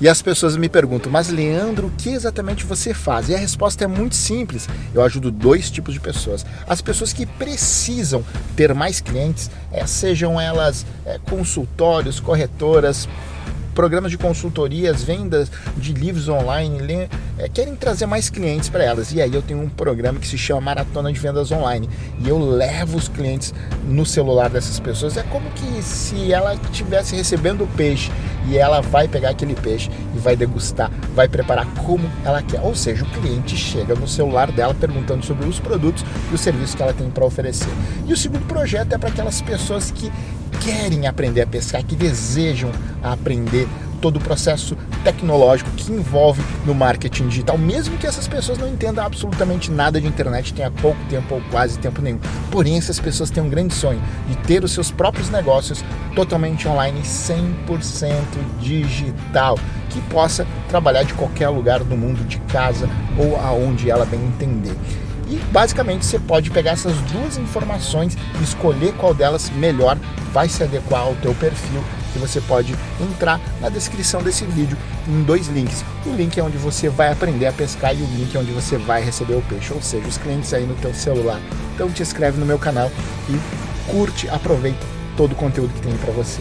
E as pessoas me perguntam, mas Leandro, o que exatamente você faz? E a resposta é muito simples. Eu ajudo dois tipos de pessoas. As pessoas que precisam ter mais clientes, é, sejam elas é, consultórios, corretoras, programas de consultorias, vendas de livros online, é, querem trazer mais clientes para elas. E aí eu tenho um programa que se chama Maratona de Vendas Online. E eu levo os clientes no celular dessas pessoas. É como que se ela estivesse recebendo o peixe e ela vai pegar aquele peixe e vai degustar, vai preparar como ela quer. Ou seja, o cliente chega no celular dela perguntando sobre os produtos e os serviços que ela tem para oferecer. E o segundo projeto é para aquelas pessoas que querem aprender a pescar, que desejam aprender todo o processo tecnológico que envolve no marketing digital, mesmo que essas pessoas não entendam absolutamente nada de internet, tenha pouco tempo ou quase tempo nenhum. Porém, essas pessoas têm um grande sonho de ter os seus próprios negócios totalmente online, 100% digital, que possa trabalhar de qualquer lugar do mundo, de casa ou aonde ela bem entender. E basicamente você pode pegar essas duas informações e escolher qual delas melhor vai se adequar ao teu perfil que você pode entrar na descrição desse vídeo em dois links. O link é onde você vai aprender a pescar e o link é onde você vai receber o peixe, ou seja, os clientes aí no teu celular. Então te inscreve no meu canal e curte, aproveita todo o conteúdo que tem para você.